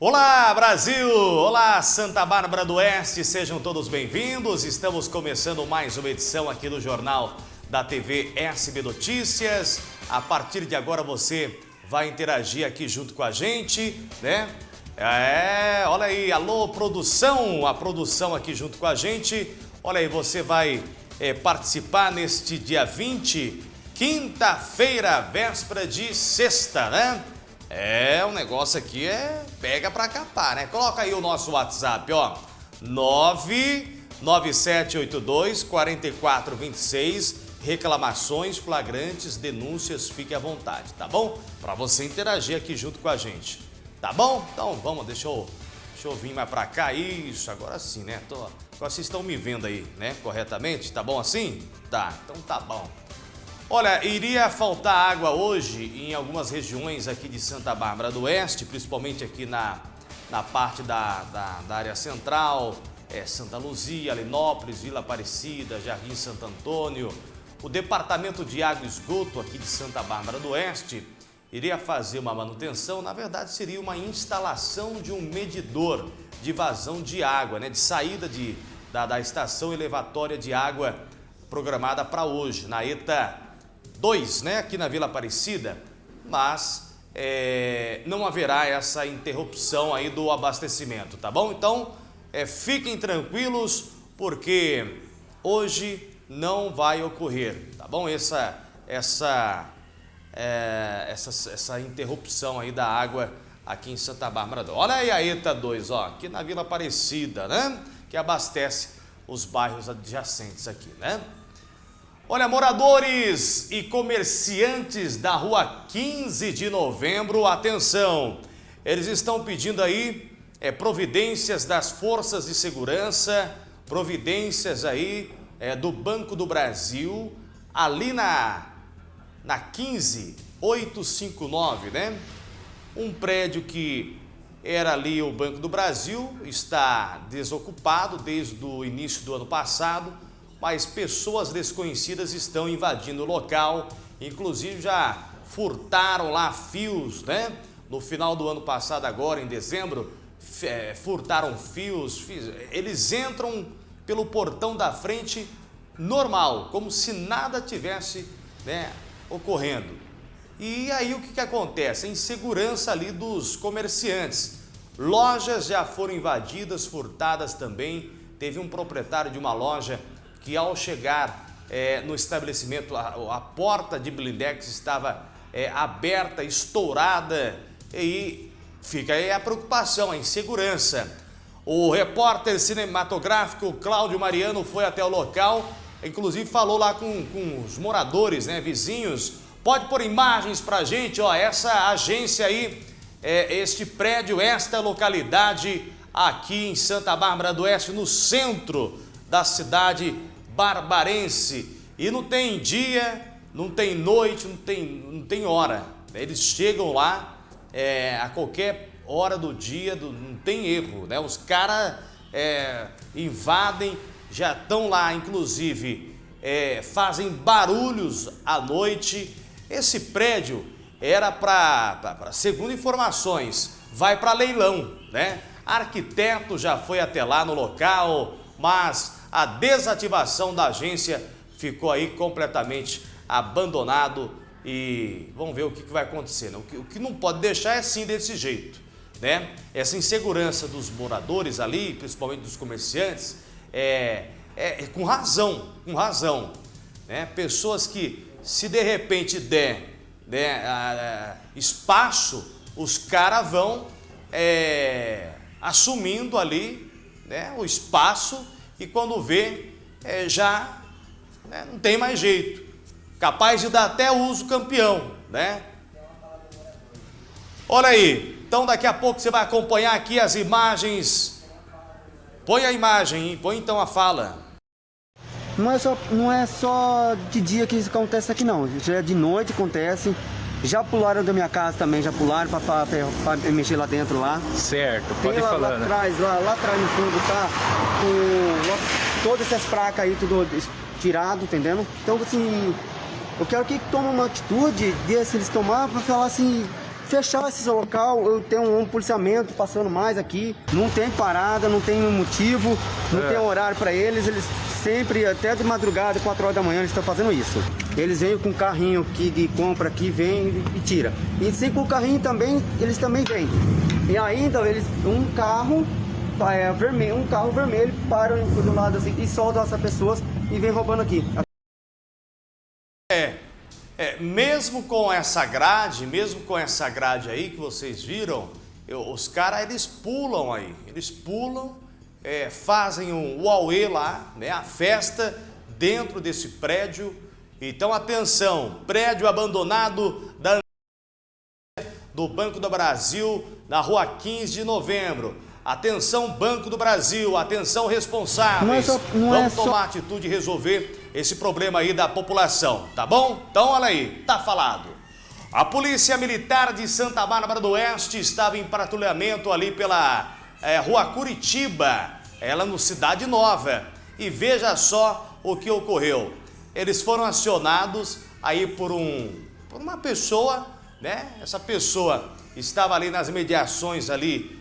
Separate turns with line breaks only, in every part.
Olá Brasil! Olá Santa Bárbara do Oeste, sejam todos bem-vindos. Estamos começando mais uma edição aqui do Jornal da TV SB Notícias. A partir de agora você vai interagir aqui junto com a gente, né? É, olha aí, alô produção, a produção aqui junto com a gente. Olha aí, você vai é, participar neste dia 20, quinta-feira, véspera de sexta, né? É, o negócio aqui é pega pra capar, né? Coloca aí o nosso WhatsApp, ó. 99782 4426. Reclamações, flagrantes, denúncias, fique à vontade, tá bom? Pra você interagir aqui junto com a gente, tá bom? Então vamos, deixa eu, deixa eu vir mais pra cá. Isso, agora sim, né? Tô, vocês estão me vendo aí, né? Corretamente? Tá bom assim? Tá, então tá bom. Olha, iria faltar água hoje em algumas regiões aqui de Santa Bárbara do Oeste, principalmente aqui na, na parte da, da, da área central, é, Santa Luzia, Alinópolis, Vila Aparecida, Jardim Santo Antônio. O Departamento de Água e Esgoto aqui de Santa Bárbara do Oeste iria fazer uma manutenção, na verdade seria uma instalação de um medidor de vazão de água, né, de saída de, da, da estação elevatória de água programada para hoje, na ETA 2, né, aqui na Vila Aparecida, mas é, não haverá essa interrupção aí do abastecimento, tá bom? Então, é, fiquem tranquilos, porque hoje não vai ocorrer, tá bom? Essa, essa, é, essa, essa interrupção aí da água aqui em Santa Bárbara. Olha aí a ETA 2, ó, aqui na Vila Aparecida, né? Que abastece os bairros adjacentes aqui, né? Olha, moradores e comerciantes da rua 15 de novembro, atenção! Eles estão pedindo aí é, providências das forças de segurança, providências aí é, do Banco do Brasil, ali na, na 15859, né? Um prédio que era ali o Banco do Brasil, está desocupado desde o início do ano passado, mas pessoas desconhecidas estão invadindo o local, inclusive já furtaram lá fios, né? No final do ano passado agora, em dezembro, é, furtaram fios, eles entram pelo portão da frente normal, como se nada tivesse né, ocorrendo. E aí o que, que acontece? A insegurança ali dos comerciantes. Lojas já foram invadidas, furtadas também. Teve um proprietário de uma loja que ao chegar é, no estabelecimento, a, a, porta de blindex estava é, aberta, estourada, e fica aí a preocupação, a insegurança. O repórter cinematográfico Cláudio Mariano foi até o local, inclusive falou lá com, com os moradores, né, vizinhos. Pode pôr imagens pra gente, ó, essa agência aí, é, este prédio, esta localidade aqui em Santa Bárbara do Oeste, no centro da cidade barbarense. E não tem dia, não tem noite, não tem, não tem hora. Eles chegam lá é, a qualquer hora do dia, do, não tem erro. Né? Os caras é, invadem, já estão lá, inclusive, é, fazem barulhos à noite. Esse prédio era para, segundo informações, vai para leilão, né? Arquiteto já foi até lá no local, mas a desativação da agência ficou aí completamente abandonado e vamos ver o que, vai acontecer. Né? O, que, o que não pode deixar é assim desse jeito. Né? Essa insegurança dos moradores ali, principalmente dos comerciantes, é, é, é com razão, com razão. Né? Pessoas que se de repente der né, a, a, espaço, os caras vão é, assumindo ali né, o espaço e quando vê, é, já né, não tem mais jeito. Capaz de dar até uso campeão, né? Olha aí, então daqui a pouco você vai acompanhar aqui as imagens. Põe a imagem, hein? põe então a fala.
Não é, só, não é só de dia que isso acontece aqui não, já é de noite acontece. Já pularam da minha casa também, já pularam para mexer lá dentro lá.
Certo, pode
Tem lá,
falar,
lá atrás, lá, lá atrás no fundo tá com todas essas placas aí tudo tirado, entendendo? Então assim, eu quero que tome uma atitude, se eles tomar, para falar assim, fechar esse local, eu tenho um, policiamento passando mais aqui, não tem parada, não tem motivo, não é. tem horário para eles, eles sempre, até de madrugada, 4 horas da manhã, eles estão fazendo isso. Eles vêm com um carrinho que de compra aqui, vem e tira. E se com o carrinho também, eles também vêm. E ainda eles, um carro é, vermelho, um carro vermelho para do lado assim e soltam essas pessoas e vem roubando aqui.
É, é, mesmo com essa grade, mesmo com essa grade aí que vocês viram, eu, os caras eles pulam aí, eles pulam, é, fazem um uauê lá, né, a festa dentro desse prédio. Então atenção, prédio abandonado da do Banco do Brasil na rua 15 de novembro. Atenção Banco do Brasil, atenção responsáveis. Não é só, não Vamos é tomar só... atitude e resolver esse problema aí da população, tá bom? Então olha aí, tá falado. A Polícia Militar de Santa Bárbara do Oeste estava em patrulhamento ali pela é, rua Curitiba, ela no Cidade Nova. E veja só o que ocorreu. Eles foram acionados aí por, um, por uma pessoa, né? Essa pessoa estava ali nas mediações ali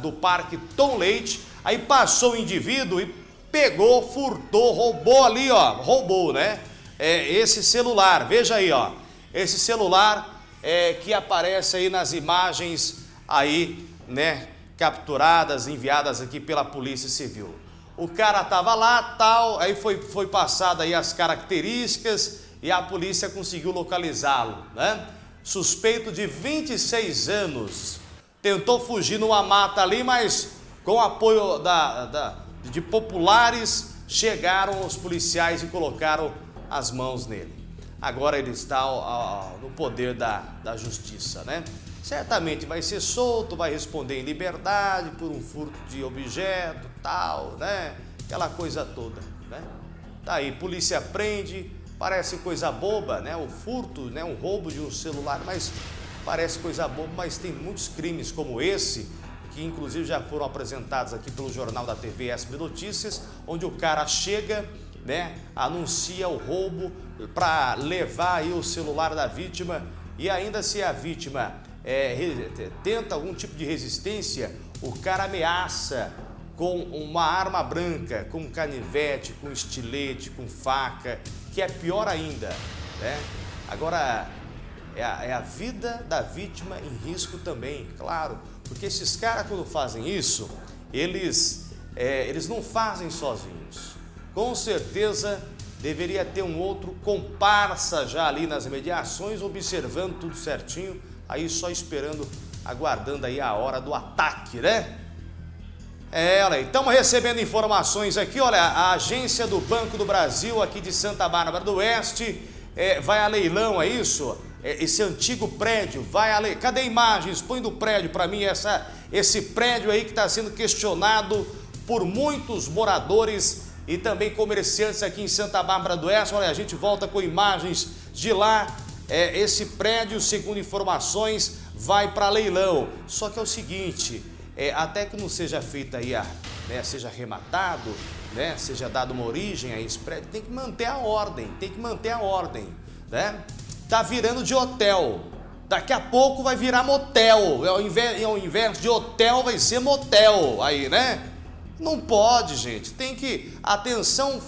do Parque Tom Leite, aí passou o indivíduo e pegou, furtou, roubou ali, ó, roubou, né? É, esse celular, veja aí, ó, esse celular é, que aparece aí nas imagens aí, né, capturadas, enviadas aqui pela Polícia Civil. O cara tava lá, tal, aí foi, foi passada aí as características e a polícia conseguiu localizá-lo, né? Suspeito de 26 anos, tentou fugir numa mata ali, mas com apoio da, da, de populares, chegaram os policiais e colocaram as mãos nele. Agora ele está no poder da, da justiça, né? Certamente vai ser solto, vai responder em liberdade por um furto de objeto, tal, né? Aquela coisa toda, né? Tá aí, polícia prende, parece coisa boba, né? O furto, né? Um roubo de um celular, mas Parece coisa boba, mas tem muitos crimes como esse, que inclusive já foram apresentados aqui pelo Jornal da TV SB Notícias, onde o cara chega, né, anuncia o roubo para levar aí o celular da vítima e ainda se a vítima é, tenta algum tipo de resistência, o cara ameaça com uma arma branca, com canivete, com estilete, com faca, que é pior ainda, né? Agora, é a, é a vida da vítima em risco também, claro. Porque esses caras, quando fazem isso, eles, é, eles não fazem sozinhos. Com certeza deveria ter um outro comparsa já ali nas mediações, observando tudo certinho, aí só esperando, aguardando aí a hora do ataque, né? É, olha aí, estamos recebendo informações aqui, olha, a agência do Banco do Brasil aqui de Santa Bárbara do Oeste é, vai a leilão, é isso? É, esse antigo prédio, vai ali, cadê imagens? Põe do prédio para mim, essa, esse prédio aí que está sendo questionado por muitos moradores e também comerciantes aqui em Santa Bárbara do Oeste. Olha, a gente volta com imagens de lá. É, esse prédio, segundo informações, vai para leilão. Só que é o seguinte, é, até que não seja feita aí, a, né, seja arrematado, né, seja dado uma origem a esse prédio, tem que manter a ordem, tem que manter a ordem, né? Tá virando de hotel. Daqui a pouco vai virar motel. Ao invés, ao invés de hotel, vai ser motel aí, né? Não pode, gente. Tem que... Atenção,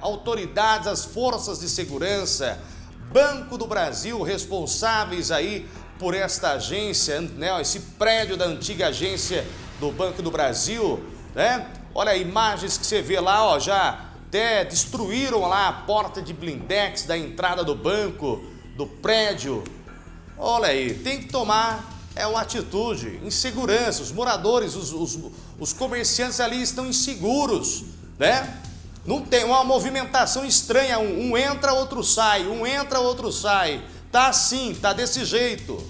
autoridades, as forças de segurança, Banco do Brasil, responsáveis aí por esta agência, né? Esse prédio da antiga agência do Banco do Brasil, né? Olha imagens que você vê lá, ó, já até destruíram lá a porta de blindex da entrada do banco, do prédio. Olha aí, tem que tomar é uma atitude, insegurança. Os moradores, os, os, os comerciantes ali estão inseguros, né? Não tem uma movimentação estranha, um, um entra, outro sai, um entra, outro sai. Tá assim, tá desse jeito.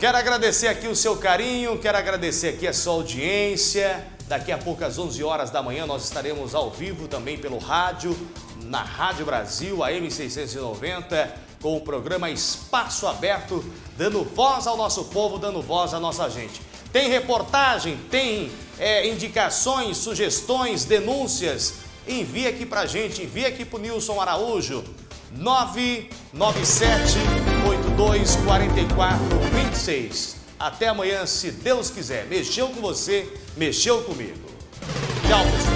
Quero agradecer aqui o seu carinho, quero agradecer aqui a sua audiência. Daqui a pouco, às 11 horas da manhã, nós estaremos ao vivo também pelo rádio, na Rádio Brasil, a M690, com o programa Espaço Aberto, dando voz ao nosso povo, dando voz à nossa gente. Tem reportagem, tem é, indicações, sugestões, denúncias? Envie aqui pra gente, envie aqui pro Nilson Araújo, 997 24426. Até amanhã, se Deus quiser. Mexeu com você, mexeu comigo. Tchau, pessoal.